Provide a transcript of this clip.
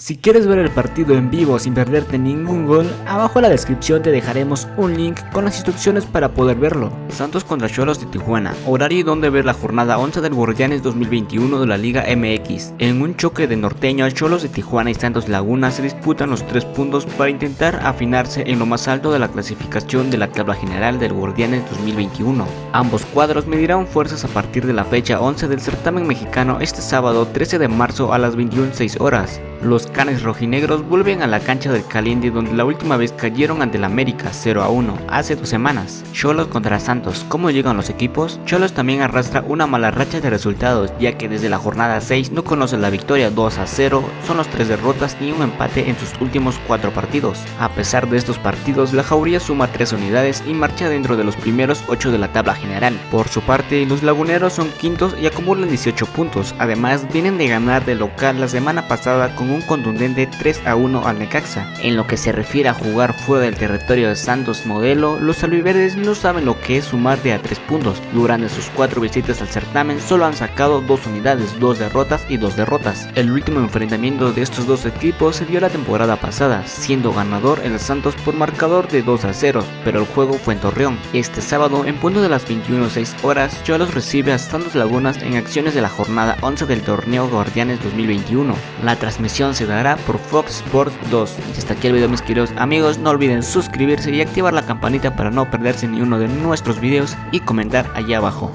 Si quieres ver el partido en vivo sin perderte ningún gol, abajo en la descripción te dejaremos un link con las instrucciones para poder verlo. Santos contra Cholos de Tijuana, horario donde ver la jornada 11 del Guardianes 2021 de la Liga MX. En un choque de norteño, Cholos de Tijuana y Santos Laguna se disputan los tres puntos para intentar afinarse en lo más alto de la clasificación de la tabla general del Guardianes 2021. Ambos cuadros medirán fuerzas a partir de la fecha 11 del certamen mexicano este sábado 13 de marzo a las 21.06 horas. Los canes rojinegros vuelven a la cancha del Caliente donde la última vez cayeron ante el América 0 a 1 hace dos semanas. Cholos contra Santos, ¿cómo llegan los equipos? Cholos también arrastra una mala racha de resultados ya que desde la jornada 6 no conoce la victoria 2 a 0, son los tres derrotas y un empate en sus últimos cuatro partidos. A pesar de estos partidos, la Jauría suma 3 unidades y marcha dentro de los primeros 8 de la tabla general. Por su parte, los laguneros son quintos y acumulan 18 puntos, además vienen de ganar de local la semana pasada con un contundente 3 a 1 al Necaxa. En lo que se refiere a jugar fuera del territorio de Santos Modelo, los albiverdes no saben lo que es sumar de a 3 puntos. Durante sus 4 visitas al certamen solo han sacado 2 unidades, 2 derrotas y 2 derrotas. El último enfrentamiento de estos dos equipos se dio la temporada pasada, siendo ganador el Santos por marcador de 2 a 0, pero el juego fue en Torreón. Este sábado, en punto de las 21.06 horas, Cholos recibe a Santos Lagunas en acciones de la jornada 11 del torneo Guardianes 2021. La transmisión se dará por Fox Sports 2. Y hasta aquí el video mis queridos amigos, no olviden suscribirse y activar la campanita para no perderse ni uno de nuestros videos y comentar allá abajo.